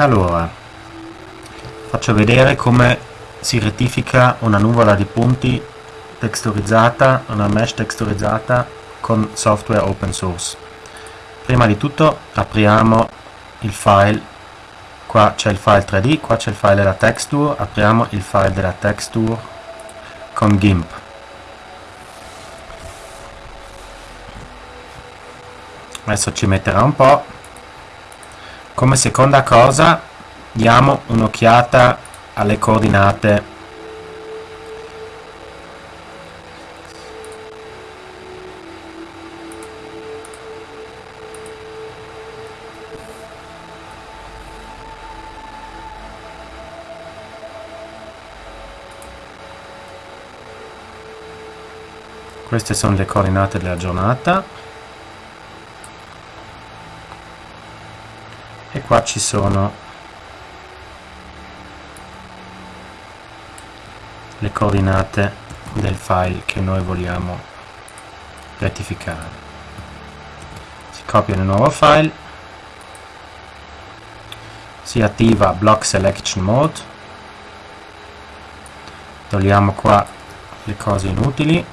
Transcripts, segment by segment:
allora faccio vedere come si rettifica una nuvola di punti texturizzata una mesh texturizzata con software open source. Prima di tutto apriamo il file. Qua c'è il file 3D qua c'è il file della texture. Apriamo il file della texture con GIMP. Adesso ci metterà un po' come seconda cosa diamo un'occhiata alle coordinate. Queste sono le coordinate della giornata e qua ci sono le coordinate del file che noi vogliamo rettificare. Si copia nel nuovo file si attiva block selection mode togliamo qua le cose inutili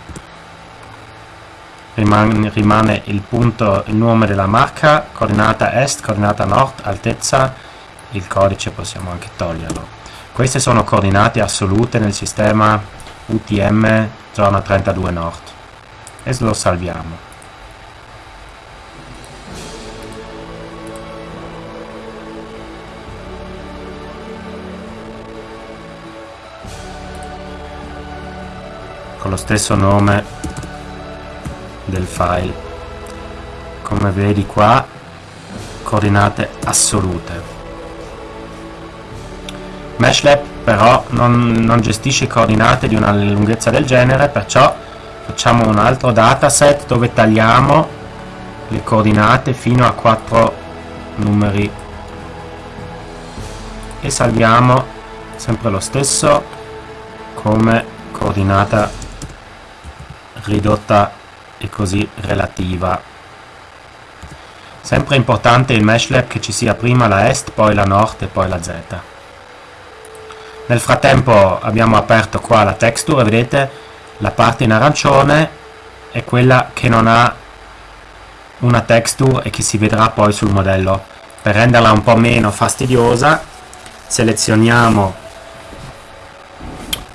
rimane, il punto, il nome della marca, coordinata est, coordinata nord, altezza, il codice possiamo anche toglierlo. Queste sono coordinate assolute nel sistema UTM zona 32 nord e lo salviamo. con lo stesso nome del file. Come vedi qua coordinate assolute. Meshlab però non, non gestisce coordinate di una lunghezza del genere perciò facciamo un altro dataset dove tagliamo le coordinate fino a 4 numeri. E salviamo sempre lo stesso come coordinata ridotta e così relativa. Sempre importante il meshlab che ci sia prima la est, poi la nord e poi la z. Nel frattempo abbiamo aperto qua la texture, vedete la parte in arancione è quella che non ha una texture e che si vedrà poi sul modello. Per renderla un po' meno fastidiosa selezioniamo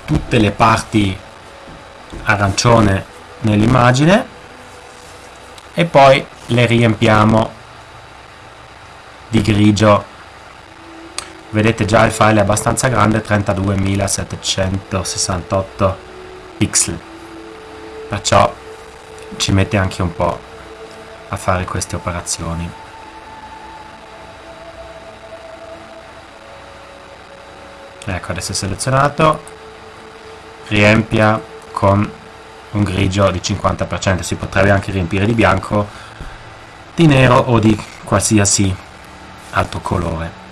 tutte le parti arancione nell'immagine e poi le riempiamo di grigio. Vedete già il file è abbastanza grande 32.768 pixel. Perciò ci mette anche un po' a fare queste operazioni. Ecco adesso è selezionato. Riempia con un grigio di 50%, si potrebbe anche riempire di bianco, di nero o di qualsiasi altro colore.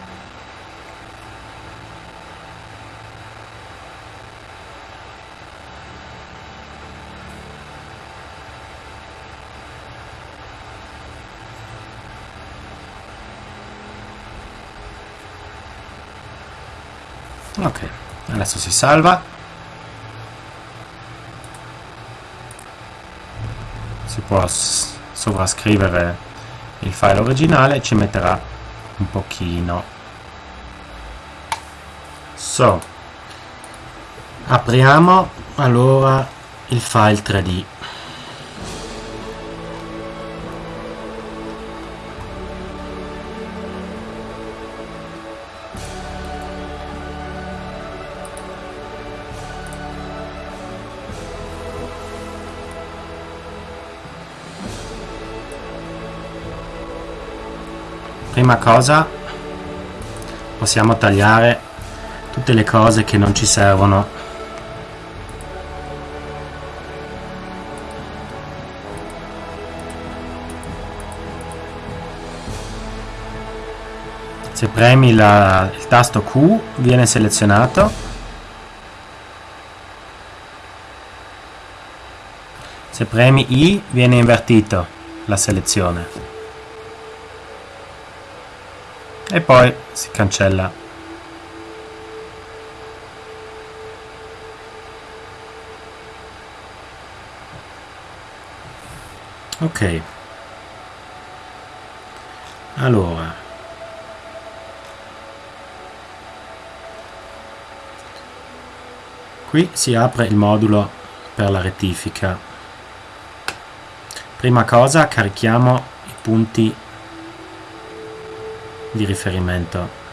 Ok, adesso si salva si può sovrascrivere il file originale ci metterà un pochino. So apriamo allora il file 3d prima cosa possiamo tagliare tutte le cose che non ci servono. Se premi la, il tasto Q viene selezionato. Se premi I viene invertito la selezione e poi si cancella. Ok. Allora. Qui si apre il modulo per la rettifica. Prima cosa carichiamo i punti di riferimento.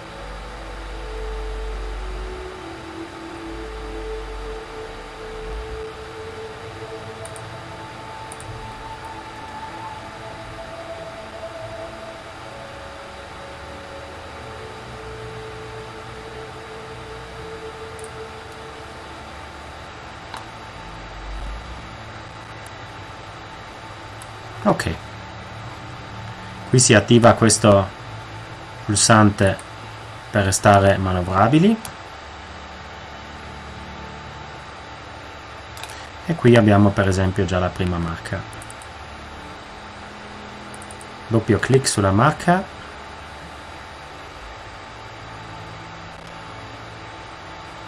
Ok. Qui si attiva questo pulsante per restare manovrabili. E qui abbiamo per esempio già la prima marca. Doppio clic sulla marca.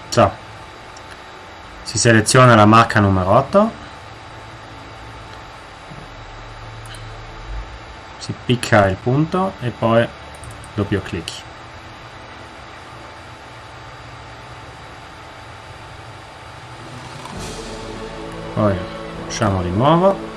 So, si seleziona la marca numero 8 si picca il punto e poi doppio clic. Poi usciamo di nuovo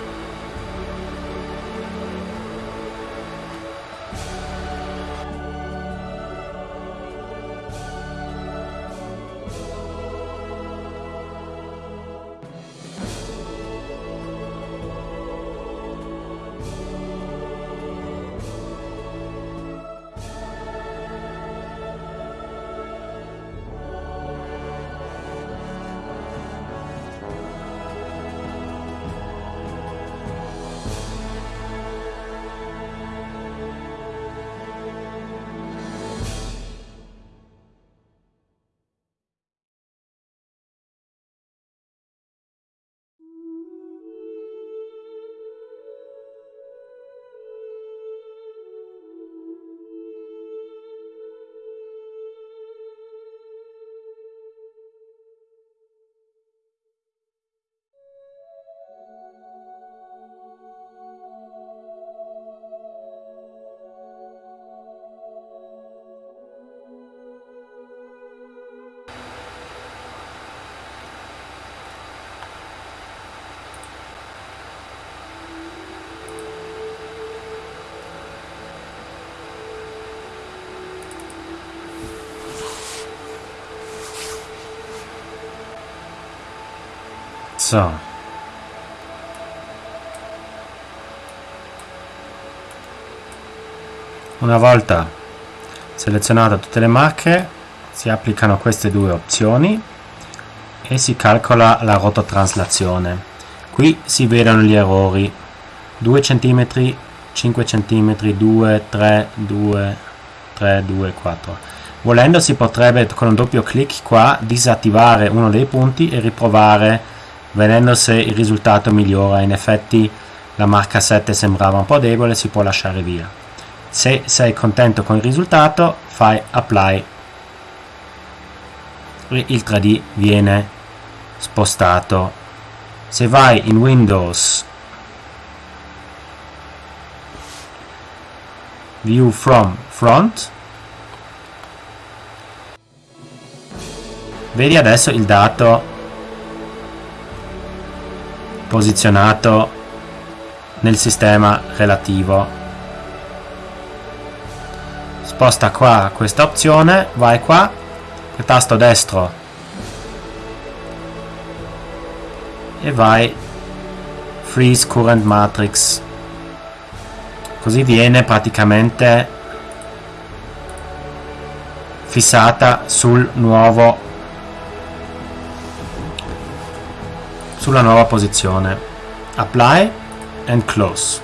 So. Una volta selezionate tutte le marche si applicano queste due opzioni e si calcola la rototraslazione. Qui si vedono gli errori 2 cm, 5 cm, 2, 3, 2, 3, 2, 4. Volendo si potrebbe con un doppio clic qua disattivare uno dei punti e riprovare vedendo se il risultato migliora. In effetti la marca 7 sembrava un po' debole si può lasciare via. Se sei contento con il risultato fai apply. E il 3D viene spostato. Se vai in Windows view from front vedi adesso il dato posizionato nel sistema relativo. Sposta qua questa opzione vai qua tasto destro. E vai freeze current matrix. Così viene praticamente fissata sul nuovo sulla nuova posizione. Apply and close.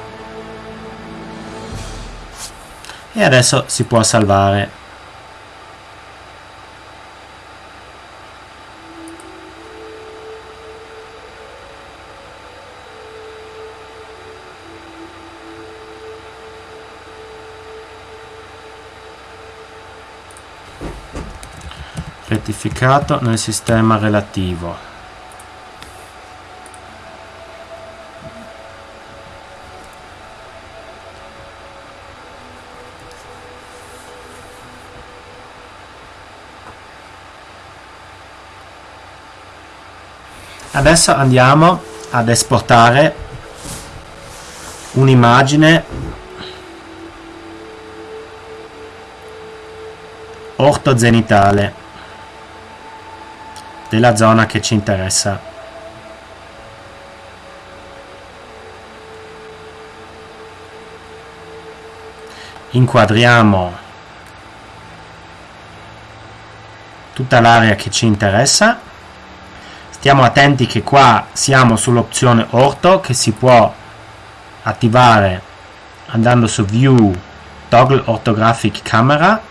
E adesso si può salvare. Rettificato nel sistema relativo adesso andiamo ad esportare un'immagine ortozenitale della zona che ci interessa inquadriamo tutta l'area che ci interessa. Stiamo attenti che qua siamo sull'opzione orto che si può attivare andando su view toggle orthographic camera.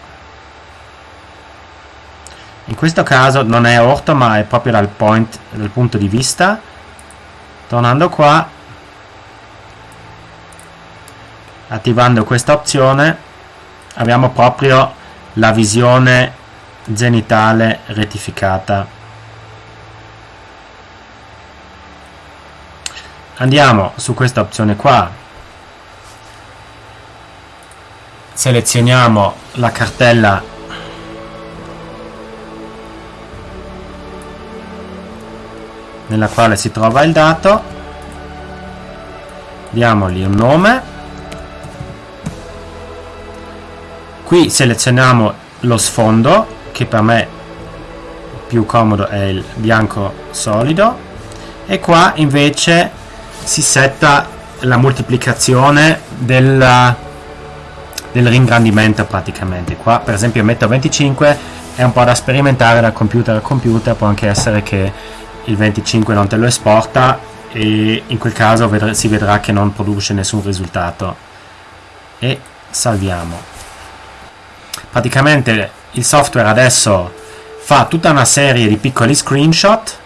In questo caso non è orto ma è proprio dal, point, dal punto di vista. Tornando qua attivando questa opzione abbiamo proprio la visione zenitale rettificata andiamo su questa opzione qua. Selezioniamo la cartella nella quale si trova il dato. Diamogli un nome qui selezioniamo lo sfondo che per me più comodo è il bianco solido. E qua invece si setta la moltiplicazione del, del ringrandimento praticamente. Qua per esempio metto 25 è un po' da sperimentare da computer a computer può anche essere che il 25 non te lo esporta e in quel caso si vedrà che non produce nessun risultato. E salviamo praticamente il software adesso fa tutta una serie di piccoli screenshot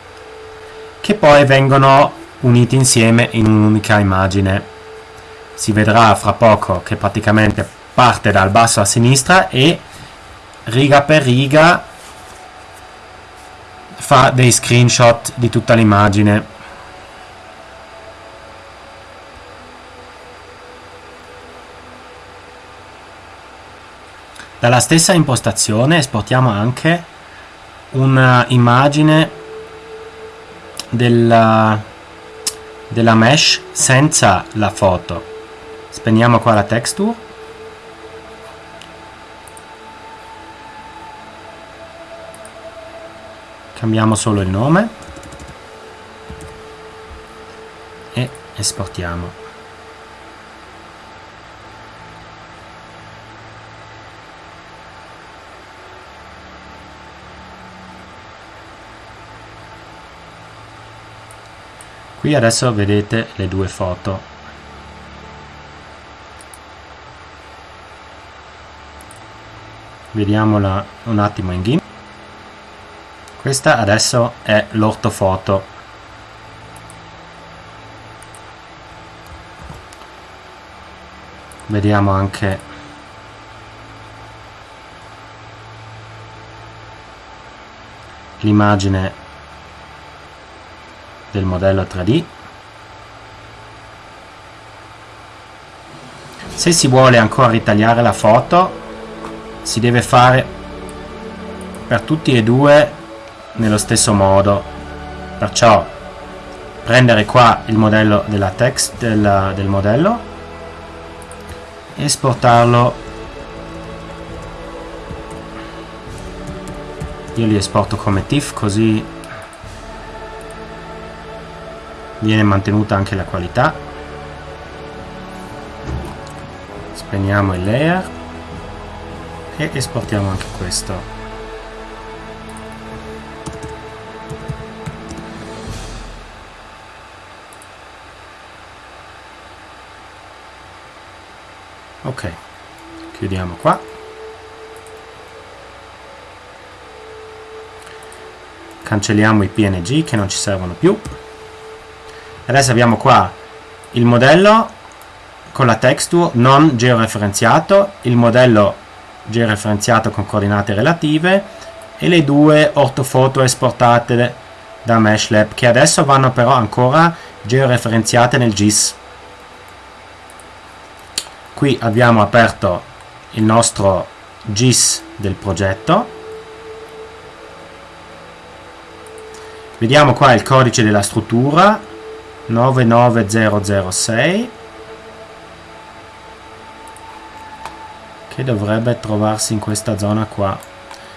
che poi vengono uniti insieme in un'unica immagine. Si vedrà fra poco che praticamente parte dal basso a sinistra e riga per riga fa dei screenshot di tutta l'immagine. Dalla stessa impostazione esportiamo anche un'immagine della della mesh senza la foto. Spegniamo qua la texture. Cambiamo solo il nome e esportiamo qui adesso vedete le due foto. Vediamola un attimo in GIMP questa adesso è l'ortofoto. Vediamo anche l'immagine del modello 3D se si vuole ancora ritagliare la foto si deve fare per tutti e due nello stesso modo. Perciò prendere qua il modello della text del, del modello esportarlo. Io li esporto come TIFF così viene mantenuta anche la qualità. Spegniamo il layer e esportiamo anche questo. Ok chiudiamo qua. Cancelliamo i png che non ci servono più adesso abbiamo qua il modello con la texture non georeferenziato il modello georeferenziato con coordinate relative e le due ortofoto esportate da MeshLab che adesso vanno però ancora georeferenziate nel GIS. Qui abbiamo aperto il nostro GIS del progetto. Vediamo qua il codice della struttura 99006 che dovrebbe trovarsi in questa zona qua.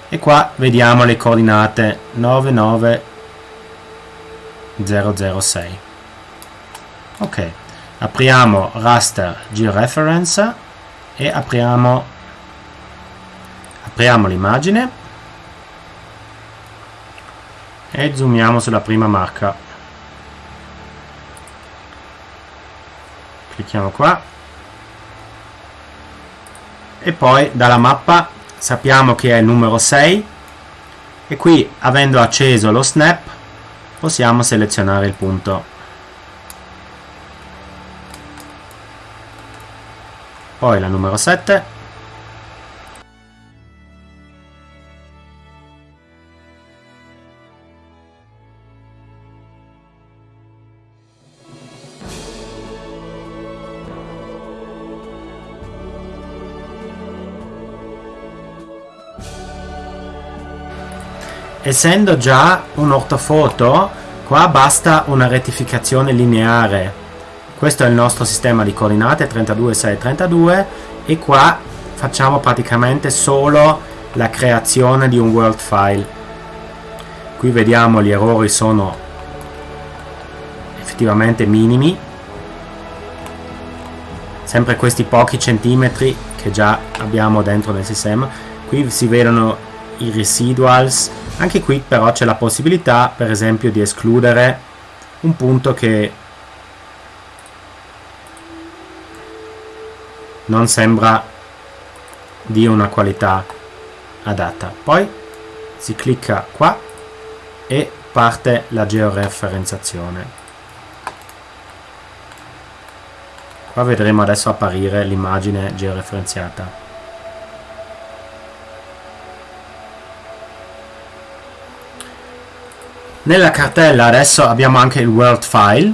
E qua vediamo le coordinate 99006 ok apriamo raster georeference e apriamo apriamo l'immagine e zoomiamo sulla prima marca clicchiamo qua. E poi dalla mappa sappiamo che è il numero 6 e qui avendo acceso lo snap possiamo selezionare il punto. Poi la numero 7 essendo già un ortofoto qua basta una rettificazione lineare. Questo è il nostro sistema di coordinate 32 6 32 e qua facciamo praticamente solo la creazione di un world file. Qui vediamo gli errori sono effettivamente minimi. Sempre questi pochi centimetri che già abbiamo dentro nel sistema. Qui si vedono i residuals anche qui però c'è la possibilità per esempio di escludere un punto che non sembra di una qualità adatta. Poi si clicca qua e parte la georeferenziazione qua vedremo adesso apparire l'immagine georeferenziata Nella cartella adesso abbiamo anche il world file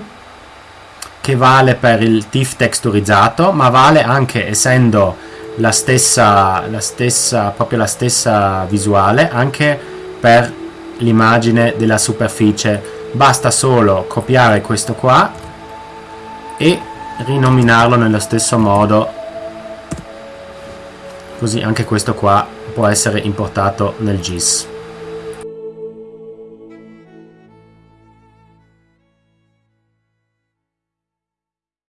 che vale per il TIFF texturizzato ma vale anche essendo la stessa, la stessa, proprio la stessa visuale anche per l'immagine della superficie. Basta solo copiare questo qua e rinominarlo nello stesso modo. Così anche questo qua può essere importato nel GIS